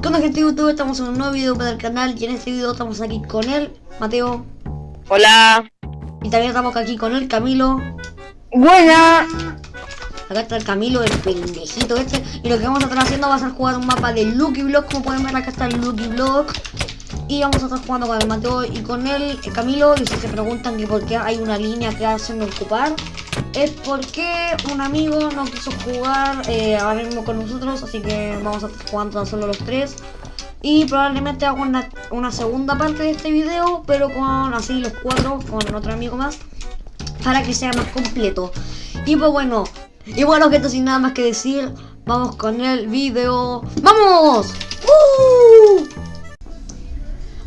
¿Qué onda gente de YouTube? Estamos en un nuevo video para el canal y en este video estamos aquí con él, Mateo. Hola. Y también estamos aquí con él, Camilo. Buena. Acá está el Camilo, el pendejito este. Y lo que vamos a estar haciendo va a ser jugar un mapa de Lucky Block. Como pueden ver acá está el Lucky Block. Y vamos a estar jugando con el Mateo y con él, el Camilo. Y si se preguntan que por qué hay una línea que hacen ocupar, es porque un amigo no quiso jugar eh, ahora mismo con nosotros. Así que vamos a estar jugando tan solo los tres. Y probablemente hago una, una segunda parte de este video, pero con así los cuatro, con otro amigo más, para que sea más completo. Y pues bueno, y bueno, gente, sin nada más que decir, vamos con el video. ¡Vamos! ¡Uh!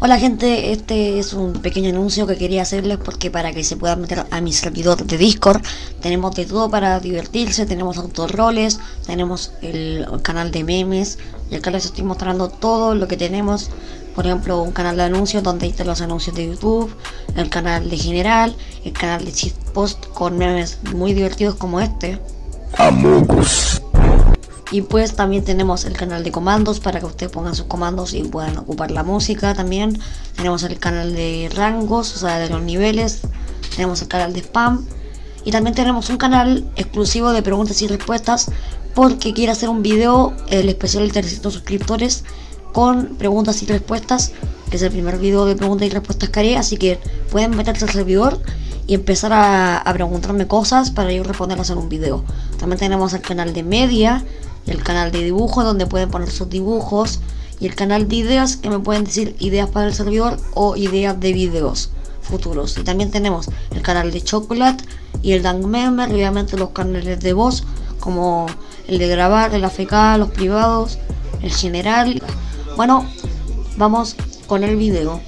Hola gente, este es un pequeño anuncio que quería hacerles porque para que se puedan meter a mi servidor de Discord tenemos de todo para divertirse, tenemos autorroles, tenemos el canal de memes y acá les estoy mostrando todo lo que tenemos, por ejemplo un canal de anuncios donde están los anuncios de YouTube, el canal de general, el canal de post con memes muy divertidos como este. Y pues también tenemos el canal de comandos para que ustedes pongan sus comandos y puedan ocupar la música también. Tenemos el canal de rangos, o sea, de los niveles. Tenemos el canal de spam. Y también tenemos un canal exclusivo de preguntas y respuestas porque quiero hacer un video, el especial de 300 suscriptores con preguntas y respuestas, que es el primer video de preguntas y respuestas que haré, así que pueden meterse al servidor y empezar a, a preguntarme cosas para yo responderlas en un video. También tenemos el canal de media, el canal de dibujos donde pueden poner sus dibujos y el canal de ideas que me pueden decir ideas para el servidor o ideas de videos futuros. Y también tenemos el canal de Chocolate y el Dank Member, obviamente los canales de voz como el de grabar, el AFK, los privados, el general. Bueno, vamos con el video.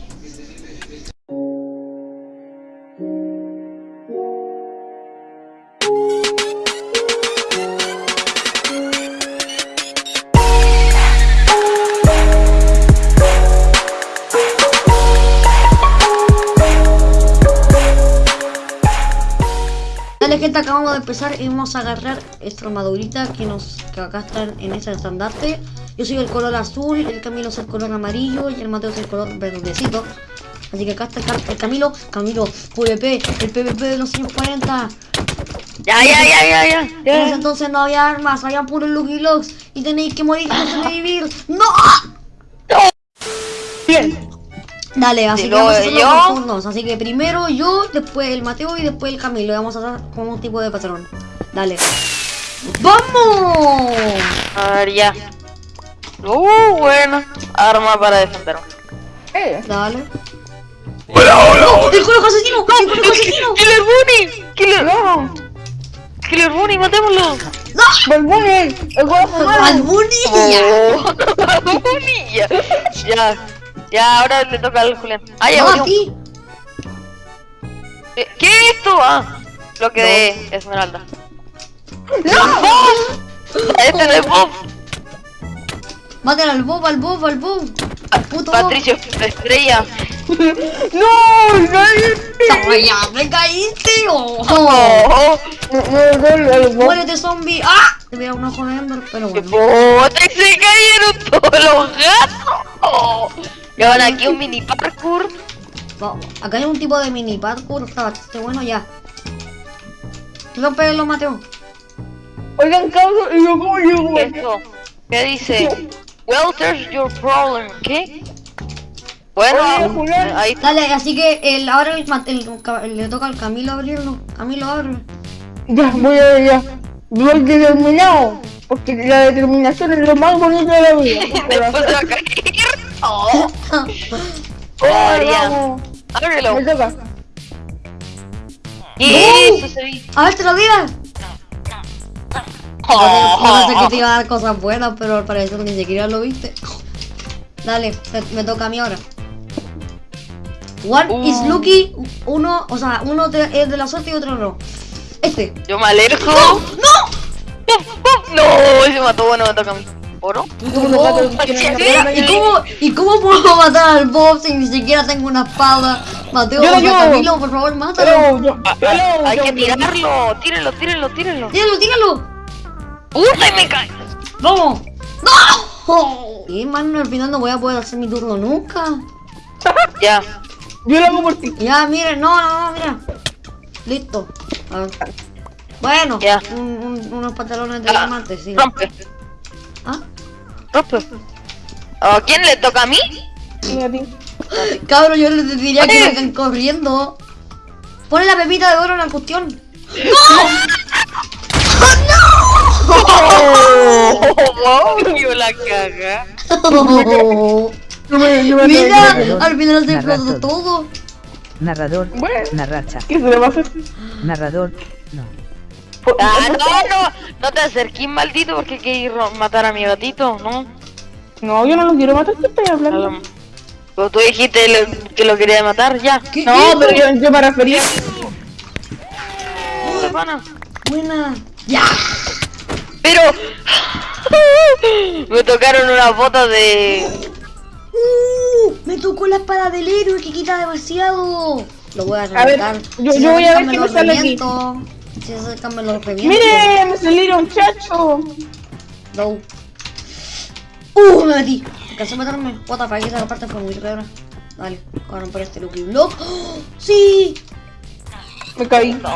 Dale gente, acabamos de empezar y vamos a agarrar esta armadurita que nos que acá están en ese estandarte. Yo soy el color azul, el Camilo es el color amarillo y el Mateo es el color verdecito. Así que acá está el, Cam- el Camilo, Camilo, PvP, el PvP de los 140. Ya, ya, ya, ya, ya. En ese entonces no había armas, había puros Lucky Locks y tenéis que morir para sobrevivir. Dale, así que vamos a hacerlo yo. por turnos. Así que primero yo, después el Mateo y después el Camilo. Y vamos a hacer como un tipo de patrón. Dale. ¡Vamos! A ver, ya. Uh, bueno. Arma para defenderme. Eh. Dale. Hola, hola, hola. ¡El conejo asesino! ¡El conejo asesino! ¡Killer Bunny! ¡Killer, No. Killer Bunny, matémoslo! Balboni. El guapo. ¡Al Bunny! Oh, Bunny, ya. Ya. Ahora le toca al Julián. Ah, ya, ¡No, a murió. ti! Eh, ¿Qué es esto? Ah, bloque de esmeralda. ¡No! Este no es Bob. ¡Maten al Bob, al Bob, al Bob! ¡Puto Bob! Patricio Estrella. No. No. ¡No, ya me caíste! ¡Oh! Oh. ¡Muérete, zombie! ¡Ah! Te voy a un ojo de Ender, pero ¡Qué bueno. puta! ¡Se cayeron todos los gatos! Y ahora aquí un mini parkour. Vamos, Acá hay un tipo de mini parkour, está bastante bueno ya. Rompelo, Mateo. Oigan, cabrón. Y yo como yo. ¿Qué es esto? ¿Qué dice? Well, there's your problem. ¿Qué? Oye, Bueno, Julián. ahí Dale, así que el, ahora el, Mate- el- el- le toca al Camilo abrirlo. Camilo, abre. Ya, voy a ya. Voy determinado. Porque la determinación es lo más bonito de la vida. después Oh, vamos. Ábrelo. Me toca. ¿Qué es eso? Se vi. A ver, te lo diga. Yo pensé que te iba a dar cosas buenas, pero al parecer ni siquiera lo viste. Dale, me toca a mí ahora. One is Uh. lucky, uno, o sea, uno es de la suerte y otro no. Este. Yo me alejo. ¡No! No, se mató. Bueno, me toca a mí. ¿Oro? ¿Y cómo, ¿Y cómo puedo matar al Bob si ni siquiera tengo una espada? Mateo, Yo, yo. Camilo, por favor, mátalo. Yo, Ah, ah, Hay que tirarlo. Tírenlo, tírenlo, tírenlo. Tíralo, tíralo. ¡Uy, me cae! Vamos. ¡No! Oh. Y mano, al final no voy a poder hacer mi turno nunca. Ya. Yo lo hago por ti. Ya, miren, no, no, no, mira. Listo. A ver. Bueno, Ya. un- un- unos pantalones de Ah, diamante, sí. Rompe. ¿Ah? Rompe. ¿A quién le toca a mí? Sí, a ti. Cabro, yo les diría que vengan corriendo. Ponle la pepita de oro en la cuestión. Oh, wow, la caga. Mira, al final se explotó todo. todo. Narrador. Bueno. Narracha. ¿Qué se le va a hacer? Narrador. No. Ah, no, no, no te acerques, maldito, porque quieres matar a mi gatito, ¿no? No, yo no lo quiero matar, ¿qué estoy hablando? Pero tú dijiste lo- que lo quería matar, ya. ¿Qué No, hizo? pero yo, yo me refería. Pana. Buena. Ya. Pero me tocaron unas botas de. Uh, me tocó la espada del héroe que quita demasiado. Lo voy a A ver, reventar. yo- voy a ver qué me sale aquí. Si acercan, me los reviento. ¡Mire! ¡Me salieron, chacho! No. Uh, me metí. Alcancé a meterme. What the esa parte fue muy rara. Dale, ahora por este Lucky Block. ¡Oh! ¡Sí! Me caí. ¡No!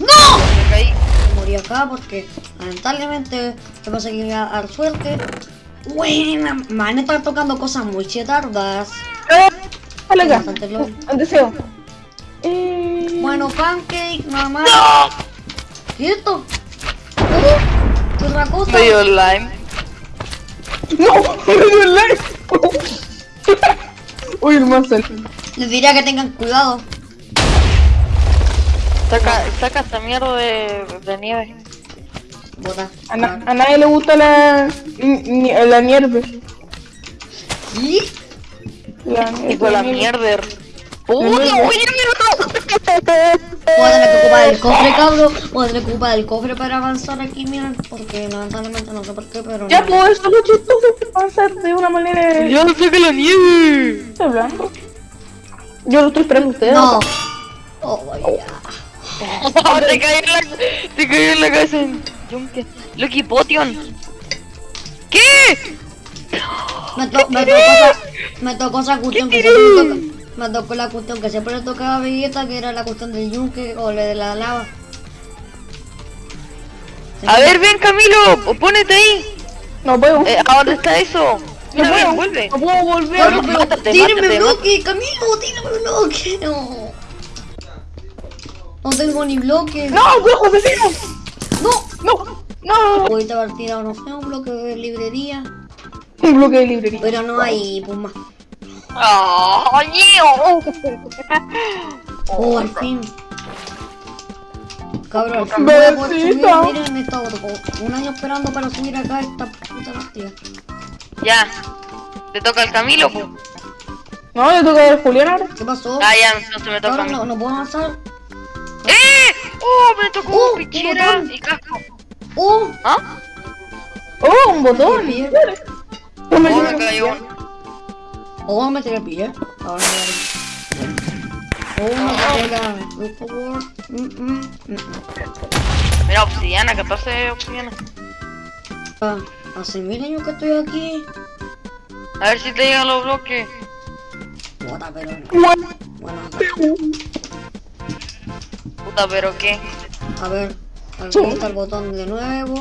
Me caí. Morí acá porque lamentablemente me pasa que iba a dar suerte. Buena, man, están tocando cosas muy chetardas. ¡Eh! Dale acá. Bastante. Un deseo. Eh... Bueno, pancake, más. ¡No! ¿Qué es esto? Uh, ¿Qué otra cosa? Me dio slime. ¡No! ¡Me dio el like! Uy, el Marcel. Les diría que tengan cuidado. Saca, saca esta mierda de, de nieve. Bota. A, na- a nadie le gusta la, ni- ni- la nieve. ¿Y? La, Hijo de la mierda. ¡Puta, oye, mierda! Voy a tener que ocupar el cofre, cabrón. Voy a tener que ocupar el cofre para avanzar aquí, miren. Porque lamentablemente no sé por qué, pero. Ya, no. pues, eso es lo chistoso que avanzar de una manera... ¡Ya saca la nieve! Estoy hablando. Yo lo estoy esperando a ustedes. No. Oh, vaya. te cayó en la, te cayó en la cabeza en yunque. Lucky Potion. ¿Qué? Me, to me tocó esa, me tocó esa cuestión que siempre le toca. Me tocó la cuestión que siempre le tocaba a Vegeta, que era la cuestión del yunque o la de la lava. A ver, ven Camilo, ponete ahí. No puedo. Eh, ¿A dónde está eso? no Mira, puedo. vuelve. No puedo volver. Bueno, no, pero mátate, tíreme mátate, bloque, Camilo, tíreme bloque. No. No tengo ni bloque. ¡No, viejo vecino! No. ¡No! ¡No! Ahorita haber tirado, no sé, un bloque de librería. Un bloque de librería. Pero no hay, pues más. ¡Oh! Oh, al fin. Cabrón, fin voy a poder subir. Miren, he estado un año esperando para subir acá esta puta partida. Ya. Te toca el Camilo. No, yo toca ver Julián ahora. ¿Qué pasó? Ah, ya, entonces me toca a Cabrón, mí. no, no puedo avanzar. ¡Eh! ¡Oh, me tocó Oh, pichera botón. y casco! ¡Oh! ¿Ah? ¡Oh, un botón! No Oh, me cayó Oh, me tiré el pie. Ahora me Oh, me tiré la... Por favor. Mm, mm, mm. Mira, obsidiana, 14 obsidiana. Ah, Hace mil años que estoy aquí. A ver si te llegan los bloques. Bota, pero no. Bueno, Puta, pero qué. a ver. Aquí está el botón de nuevo.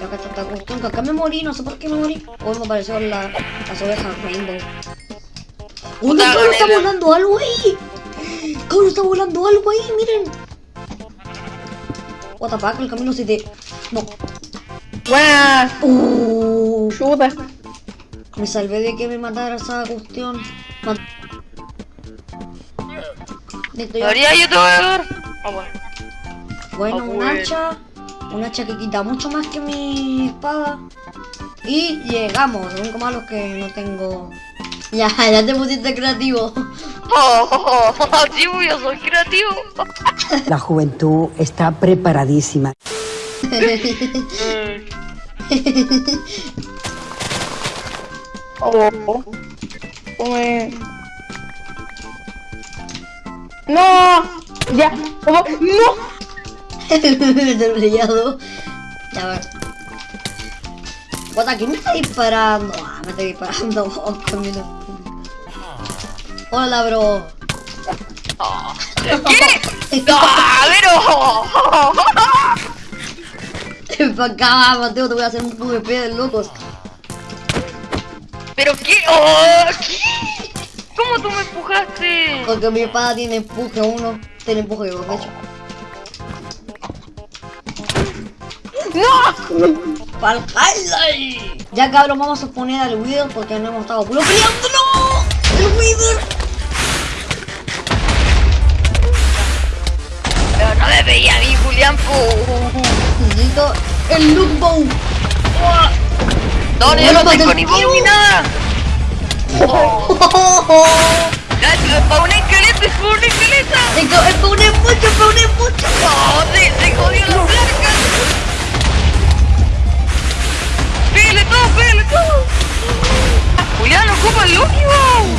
Y acá está esta cuestión. Que acá me morí, no sé por qué me morí. Oh, me apareció la, las ovejas Rainbow. ¡Oh, no, Puta, cabrón, está volando algo ahí! ¡Cabrón, está volando algo ahí! ¡Miren! What the fuck, el camino se te... No. buena. Uh, Chuta. me salvé de que me matara esa cuestión. Ma- Listo, ya. María, yo te voy a dar. Ah, bueno. Bueno, Ah, un bueno. hacha. Un hacha que quita mucho más que mi espada. Y llegamos. Lo único malo es que no tengo. Ya, ya te pusiste creativo. Oh, oh, oh, sí, yo soy creativo. La juventud está preparadísima. Oh, oh. No. Ya. Oh, no. El brillado. Ya. Guata, ¿quién me está disparando? Ah, me está disparando vos con mi Hola, bro. ¿Qué? ¡Ah, pero! Pa' acá, Mateo, te voy a hacer un PvP de locos. ¿Pero qué? Oh, ¿Qué? ¿Cómo tú me empujaste? Porque mi espada tiene empuje uno, tiene empuje de hecho. ¡No! ¡Pa'l highlight! Ya cabrón, vamos a poner al Wither porque no hemos estado. ¡No! ¡El Wither! Pero no me veía a mí, Julián. Necesito el Look Bow. No, yo no tengo ni ni nada. Un esqueleto, es pa' un esqueleto. Spawné mucho, spawné mucho. No, se, se jodió la placa. Bow.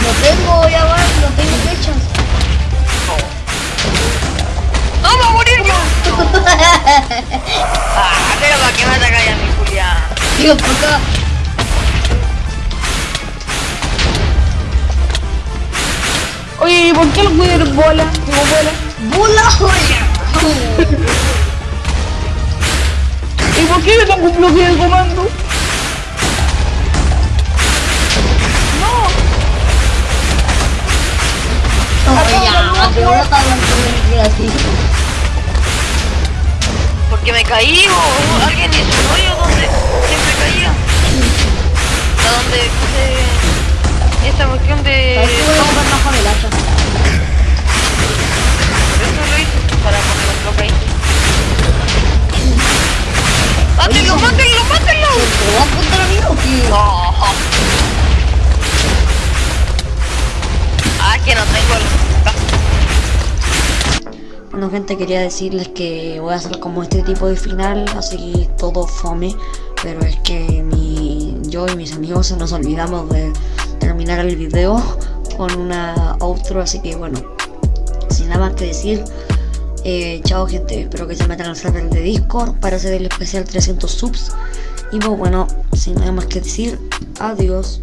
No tengo, ya va, no tengo flechas. ¡No, va a morir yo! ah, pero para que me atacáis a mi Julián. Digo, por acá. Oye, ¿y por qué el Wither bola? Digo, bola. ¡Bola joya! ¿Y por qué yo tengo un bloque de comando? Porque me caí o alguien hizo un hoyo donde siempre caía. A donde puse esta cuestión de... ¿Sabes qué voy a hacha? Eso lo hice para un bloque ahí. ¡Mátenlo, mátenlo, mátenlo! ¿Te vas a apuntar a mí o qué? No. Ah, que no tengo el... Bueno gente, quería decirles que voy a hacer como este tipo de final, así todo fome, pero es que mi, yo y mis amigos nos olvidamos de terminar el video con una outro, así que bueno, sin nada más que decir, eh, chao gente, espero que se metan al server de Discord para hacer el especial 300 subs, y pues bueno, sin nada más que decir, adiós.